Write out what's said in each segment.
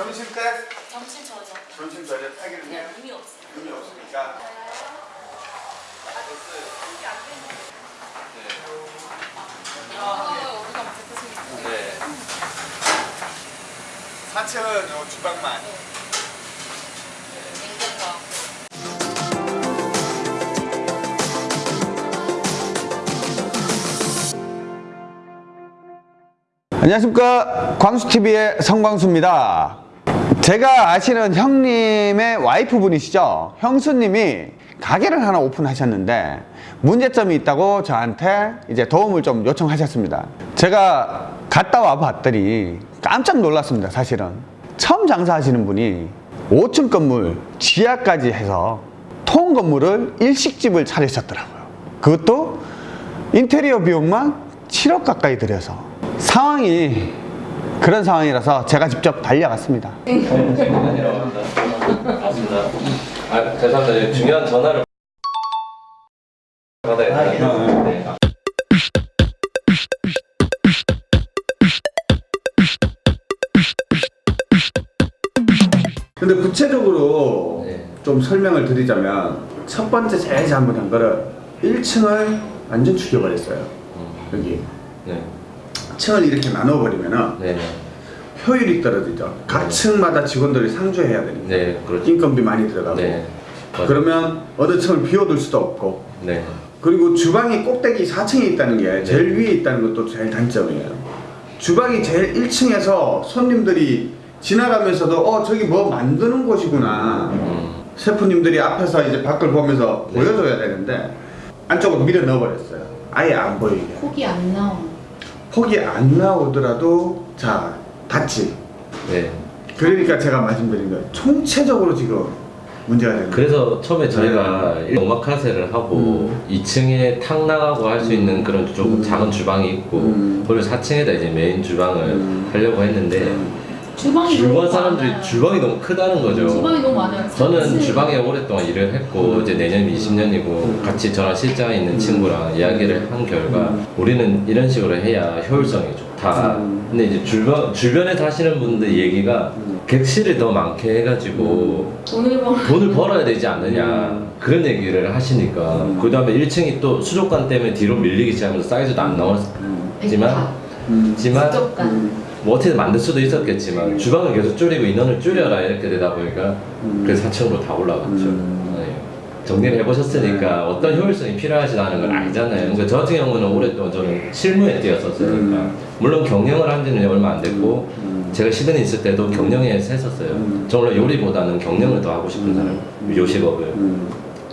점심 때 점심 저녁. 점심 저녁 하기는 그냥 의미 없어요. 의미 없으니까. 아, 먼저 드시겠어요? 네. 4층은 요 주방만. 냉장고. 안녕하십니까. 광수TV의 성광수입니다 제가 아시는 형님의 와이프분이시죠? 형수님이 가게를 하나 오픈하셨는데 문제점이 있다고 저한테 이제 도움을 좀 요청하셨습니다. 제가 갔다 와 봤더니 깜짝 놀랐습니다 사실은. 처음 장사하시는 분이 5층 건물 지하까지 해서 통 건물을 일식집을 차리셨더라고요. 그것도 인테리어 비용만 7억 가까이 들여서. 상황이 그런 상황이라서 제가 직접 달려갔습니다. 아, 죄송합니다. 중요한 전화를 받아야 돼요. 네. 근데 구체적으로 네. 좀 설명을 드리자면 첫 번째 제일 잘못한 거를 1층을 완전 죽여버렸어요. 여기 네. 층을 이렇게 나눠버리면은 네. 네. 효율이 떨어지죠. 각 층마다 직원들이 상주해야 되니까 네. 그렇죠. 인건비 많이 들어가고 네. 그러면 어느 층을 비워둘 수도 없고 네. 그리고 주방이 꼭대기 4층에 있다는 게 제일 네. 위에 있다는 것도 제일 단점이에요. 주방이 제일 1층에서 손님들이 지나가면서도 어 저기 뭐 만드는 곳이구나. 음. 셰프님들이 앞에서 이제 밖을 보면서 네. 보여줘야 되는데 안쪽으로 밀어 넣어버렸어요. 아예 안 보이게. 폭이 안 나와. 폭이 안 나오더라도 자 닫지. 네. 그러니까 제가 말씀드린 거예요. 총체적으로 지금 문제가 되는. 그래서 처음에 저희가 오마카세를 하고 2층에 탕 나가고 할 수 있는 그런 조금 음. 작은 주방이 있고 음. 그리고 4층에다 이제 메인 주방을 음. 하려고 했는데 주방이 너무 주변 사람들이 많아요. 주방이 너무 크다는 거죠. 주방이 너무 많아요. 저는. 주방에 오랫동안 일을 했고 이제 내년 20년이고 같이 저랑 실장에 있는 친구랑 이야기를 한 결과 우리는 이런 식으로 해야 효율성이 좋다. 음. 근데 이제 주변 주변에 사시는 분들 얘기가 객실을 더 많게 해가지고 돈을 벌. 돈을 벌어야 되지 않느냐 그런 얘기를 하시니까 그 다음에 1층이 또 수족관 때문에 뒤로 밀리기 시작하면서 사이즈도 안 나왔지만 음. 지만. 뭐 어떻게 만들 수도 있었겠지만 주방을 계속 줄이고 인원을 줄여라 이렇게 되다 보니까 그래서 4층으로 다 올라갔죠. 음. 네. 정리를 해보셨으니까 어떤 효율성이 필요하시다는 걸 알잖아요. 그러니까 저 같은 경우는 오랫동안 저는 실무에 뛰었었으니까 음. 물론 경영을 한 지는 얼마 안 됐고 음. 제가 시드니 있을 때도 경영에서 했었어요. 음. 저 원래 요리보다는 경영을 더 하고 싶은 사람, 요식업을.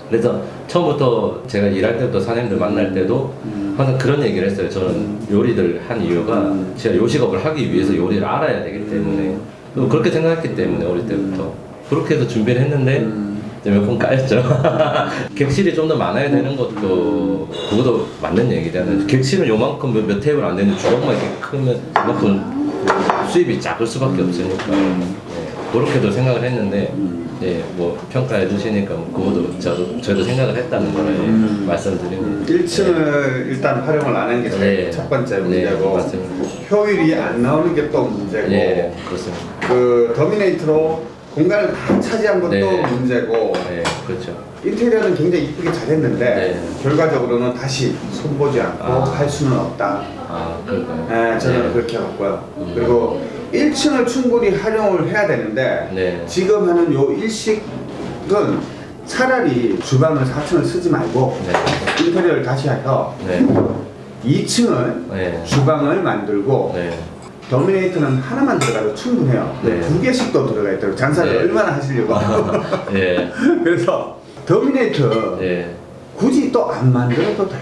음. 그래서 처음부터 제가 일할 때부터 사장님들 만날 때도 음. 항상 그런 얘기를 했어요. 저는 요리를 한 이유가 음. 제가 요식업을 하기 위해서 요리를 알아야 되기 때문에 또 그렇게 생각했기 때문에 어릴 때부터 그렇게 해서 준비를 했는데 음. 이제 몇번 까였죠. 객실이 좀 더 많아야 되는 것도 그것도 맞는 얘기잖아요. 객실은 요만큼 몇, 몇 테이블 안 되는데 주방만 이렇게 크면 그만큼 수입이 작을 수밖에 없으니까 네, 그렇게도 생각을 했는데 네, 뭐 평가해 주시니까 뭐 그것도 저도 저도 생각을 했다는 거를 음. 말씀드리고 1층을 일단 활용을 안 한게 네. 첫 번째 네, 문제고 맞습니다. 효율이 안 나오는 게 또 문제고 예 그렇습니다. 그 더미네이트로 공간을 다 차지한 것도 네. 문제고 네 그렇죠. 인테리어는 굉장히 이쁘게 잘했는데 네. 결과적으로는 다시 손보지 않고 아. 할 수는 없다. 아 그럴까요? 네, 저는 네. 그렇게 봤고요. 음. 그리고 1층을 충분히 활용을 해야 되는데 네. 지금 하는 요 일식은 차라리 주방을 4층을 쓰지 말고 네. 인테리어를 다시 해서 네. 2층을 네. 주방을 만들고 네. 더미네이트는 하나만 들어가도 충분해요. 네. 두 개씩 더 들어가 있더라고요. 장사를 네. 얼마나 하시려고. 예. 그래서 더미네이트 예. 굳이 또 안 만들어도 돼요.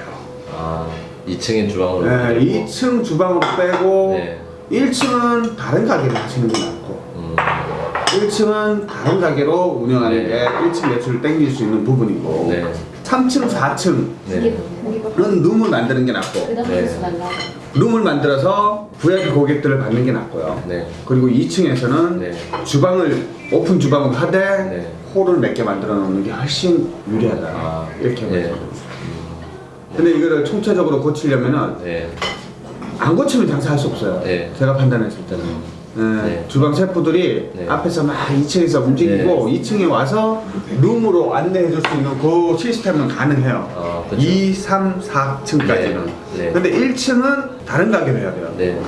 아 2층인 주방으로. 네, 만들고. 2층 주방으로 빼고 네. 1층은 다른 가게를 하시는 게 낫고 음. 1층은 다른 가게로 운영하는 네. 게 1층 매출을 땡길 수 있는 부분이고 네. 3층, 4층은 네. 룸을 만드는 게 낫고 네. 룸을 만들어서 VIP 고객들을 받는 게 낫고요. 네. 그리고 2층에서는 네. 주방을 오픈 주방을 하되 네. 홀을 몇 개 만들어 놓는 게 훨씬 유리하다 아, 이렇게 네. 봐요. 근데 이거를 총체적으로 고치려면은 네. 안 고치면 장사할 수 없어요. 네. 제가 판단했을 때는 예, 네. 주방 셰프들이 네. 앞에서 막 2층에서 움직이고 2층에 와서 룸으로 안내해 줄 수 있는 그 시스템은 가능해요. 아, 그쵸. 2, 3, 4층까지는. 네. 네. 근데 1층은 다른 가게로 해야 돼요. 네.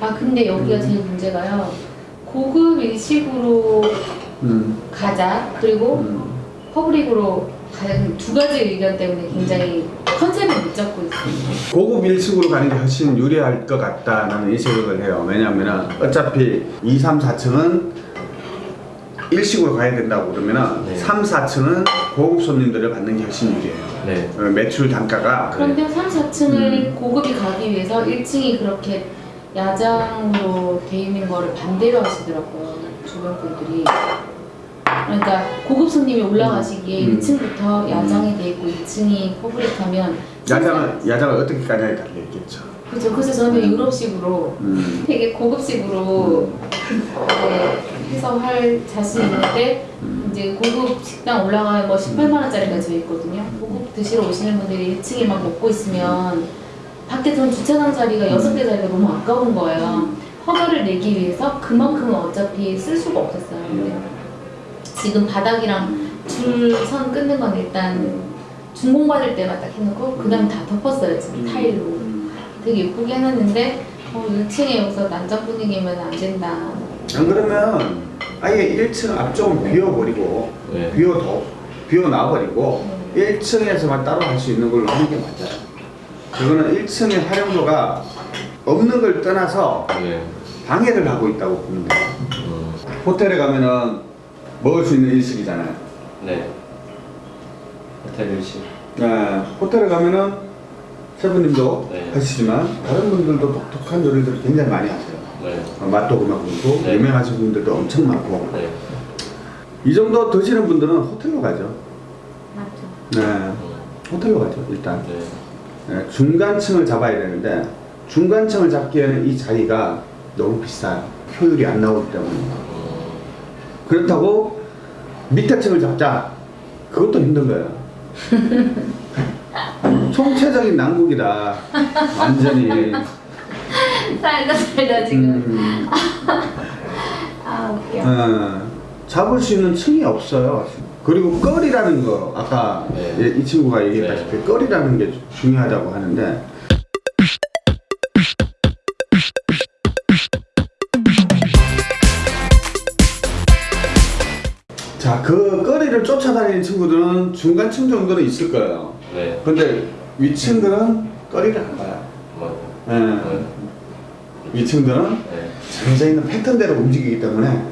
아 근데 여기가 제일 문제가요. 고급 일식으로 음, 가자 그리고 음. public으로 두 가지 의견 때문에 굉장히 concept을 못 잡고 있어요. 고급 1층으로 가는 게 훨씬 유리할 것 같다 나는 이 생각을 해요. 왜냐하면 어차피 2, 3, 4층은 일식으로 가야 된다고 그러면은 네. 3, 4층은 고급 손님들을 받는 게 훨씬 유리해요. 네. 어, 매출 단가가 그런데 3, 4층을 음. 고급이 가기 위해서 1층이 그렇게 야장으로 돼 있는 거를 반대로 하시더라고요 주변 분들이 그러니까 고급 손님이 올라가시기에 음. 1층부터 야장이 돼 있고 2층이 퍼블릭하면 야장을 야장을 어떻게 까냐에 달려 있겠죠. 그렇죠 그래서 저는 유럽식으로 음. 되게 고급식으로 네, 해서 할 자신 있는데 이제 고급 식당 올라가면 뭐 18만 원짜리가 져 있거든요. 고급 드시러 오시는 분들이 1층에 막 먹고 있으면 밖에 전 주차장 자리가 여섯 개 자리가 너무 아까운 거예요. 허가를 내기 위해서 그만큼은 어차피 쓸 수가 없었어요. 지금 바닥이랑 줄 선 끊는 건 일단 준공 받을 때만 딱 해놓고 그 다음 다 덮었어요 지금 타일로. 되게 예쁘게 해놨는데 어, 1층에 여기서 난장 분위기면 안 된다. 안 그러면 아예 1층 앞쪽은 비워버리고 네. 비워도 비워놔버리고 1층에서만 따로 할 수 있는 걸로 하는 게 맞아요. 그거는 1층의 활용도가 없는 걸 떠나서 네. 방해를 하고 있다고 보면 돼요. 음. 호텔에 가면은 먹을 수 있는 일식이잖아요. 네. 호텔 일식. 네, 호텔에 가면은 셰프님도 네. 하시지만 다른 분들도 독특한 요리들을 굉장히 많이 하세요. 네. 어, 맛도 그만고 네. 유명하신 분들도 엄청 많고 네. 이 정도 드시는 분들은 호텔로 가죠. 맞죠. 네, 음. 호텔로 가죠 일단. 네. 네, 중간층을 잡아야 되는데 중간층을 잡기에는 이 자리가 너무 비싸요. 효율이 안 나오기 때문에. 음. 그렇다고 밑에 층을 잡자. 그것도 힘든 거예요. 총체적인 난국이다. 완전히. 살다 살다 지금. 음, 아 웃겨. 어, 잡을 수 있는 층이 없어요. 그리고 거리라는 거 아까 네. 예, 이 친구가 얘기했다시피 거리라는 게 중요하다고 하는데 자, 그 거리를 쫓아다니는 친구들은 중간층 정도는 있을 거예요. 네. 근데 위층들은 거리를 안 봐요. 뭐. 예. 네. 위층들은 네. 정해져 있는 패턴대로 움직이기 때문에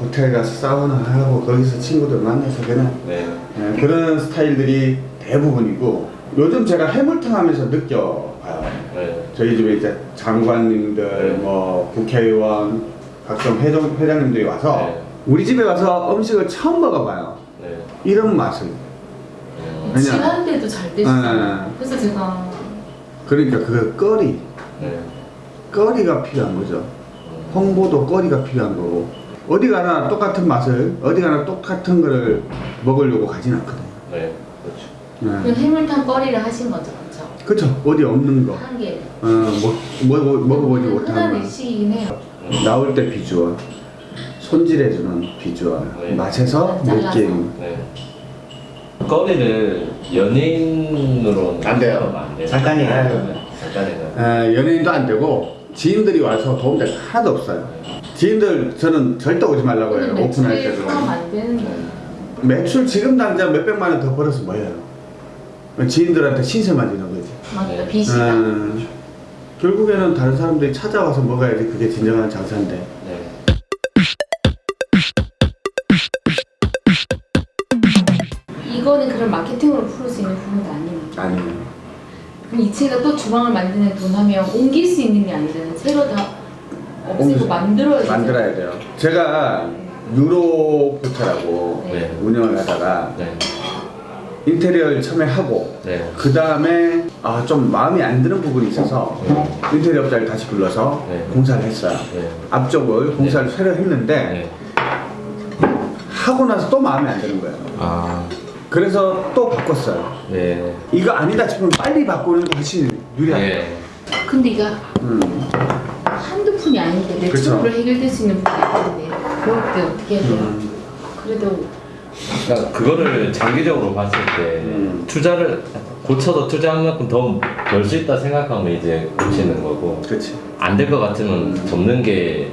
호텔 가서 사우나 하고 거기서 친구들 만나서 그냥 네. 예, 그런 스타일들이 대부분이고 요즘 제가 해물탕 하면서 느껴봐요. 네. 저희 집에 이제 장관님들, 네. 뭐 국회의원, 각종 회장, 회장님들이 와서 네. 우리 집에 와서 음식을 처음 먹어봐요. 네. 이런 맛을. 음. 왜냐- 시간대도 잘 되시잖아요. 네. 그래서 제가 그러니까 그 거리, 네. 거리가 필요한 거죠. 음. 홍보도 거리가 필요한 거고 어디 가나 똑같은 맛을 어디 가나 똑같은 거를 먹으려고 가진 않거든요. 네. 그렇죠. 그 네. 해물탕 거리를 하신 거죠, 그렇죠? 어디 없는 거 한 개. 어, 뭐, 뭐, 먹어보지 흔한 못한 거 일식이긴 해요. 음. 나올 때 비주얼 손질해주는 비주얼 네. 맛에서 잘라서. 느낌 네. 거리를 연인으로 안 돼요. 안 돼요. 잠깐이에요. 네. 잠깐이에요. 에, 연예인도 안 되고 지인들이 와서 도움될 거 하나도 없어요 지인들 저는 절대 오지 말라고 해요 오픈할 때도. 매출 지금 당장 몇백만 원 더 벌어서 뭐예요 지인들한테 신세만 지는 거지 맞다, 네. 빚이다. 음, 결국에는 다른 사람들이 찾아와서 먹어야지 그게 진정한 장사인데 이거는 그런 마케팅으로 풀을 수 있는 부분도 아니니까. 아니에요 그럼 2층에다 또 주방을 만드는 분 하면 옮길 수 있는 게 아니잖아요. 새로 다 없애고. 만들어야 되잖아요. 만들어야 돼요 제가 유로 호텔하고 네. 운영을 하다가 네. 인테리어를 처음에 하고 네. 그 다음에 아, 좀 마음에 안 드는 부분이 있어서 인테리어 업자를 다시 불러서 네. 공사를 했어요 네. 앞쪽을 공사를 새로 했는데 네. 하고 나서 또 마음에 안 드는 거예요 아. 그래서 또 바꿨어요. 네. 이거 아니다 싶으면 빨리 바꾸는 게 훨씬 유리하죠. 네. 근데 이거 음. 한두 푼이 아닌데 내 그쵸. 친구로 해결될 수 있는 부분이 아닌데 그럴 때 어떻게 해야 돼요? 음. 그래도 그러니까 그거를 장기적으로 봤을 때 음. 투자를 고쳐서 투자한 만큼 더 벌 수 있다 생각하면 이제 고치는 거고 그렇지. 안될 것 같으면 접는 게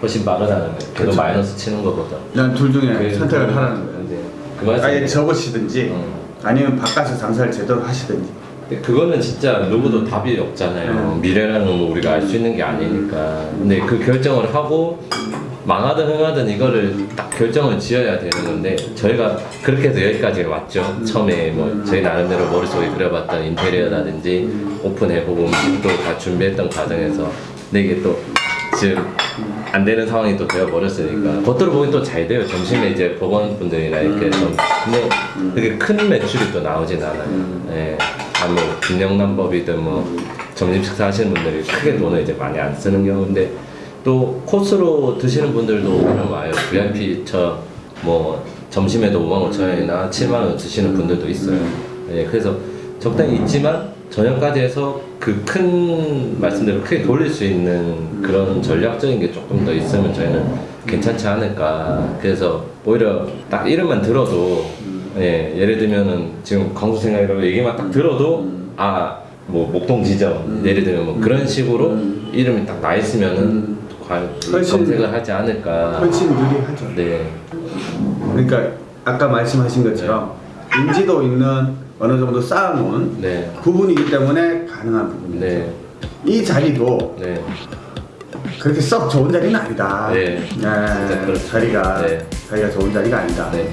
훨씬 빠르다는 거예요. 그쵸. 마이너스 치는 것보다. 난 둘 중에 그- 선택을 하라는 거예요. 그 말씀. 아예 접으시든지 음. 아니면 바깥에서 장사를 제대로 하시든지. 근데 그거는 진짜 누구도 답이 없잖아요. 음. 미래라는 건 우리가 알 수 있는 게 아니니까. 근데 그 결정을 하고 망하든 흥하든 이거를 딱 결정을 지어야 되는 건데 저희가 그렇게 해서 여기까지 왔죠. 처음에 뭐 저희 나름대로 머릿속에 그려봤던 인테리어라든지 오픈해보고 음식도 다 준비했던 과정에서 근데 이게 또 지금 안 되는 상황이 또 되어버렸으니까 겉으로 보기엔 또잘 돼요. 점심에 이제 법원분들이나 이렇게 좀 근데 그게 큰 매출이 또 나오진 않아요. 예. 아, 뭐 빈영남법이든 뭐 점심 식사 하시는 분들이 크게 돈을 이제 많이 안 쓰는 경우인데 또 코스로 드시는 분들도 오히려 와요. VIP처 뭐 점심에도 5만 5천 원이나 7만 원 드시는 분들도 있어요. 예, 그래서 적당히 있지만 저녁까지 해서 그 큰 말씀대로 크게 돌릴 수 있는 그런 전략적인 게 조금 더 있으면 저희는 괜찮지 않을까. 그래서 오히려 딱 이름만 들어도 예, 예를 들면은 지금 광수생활이라고 얘기만 딱 들어도 아, 뭐 목동 지점 예를 들면 뭐 그런 식으로 이름이 딱 나 있으면은 과연 훨씬- 검색을 하지 않을까. 훨씬 유리하죠. 네. 그러니까 아까 말씀하신 것처럼 인지도 있는 어느 정도 쌓아놓은 네. 부분이기 때문에 가능한 부분이죠. 네. 이 자리도 네. 그렇게 썩 좋은 자리는 아니다. 네. 진짜 그렇죠. 자리가 네. 자리가 좋은 자리가 아니다. 네.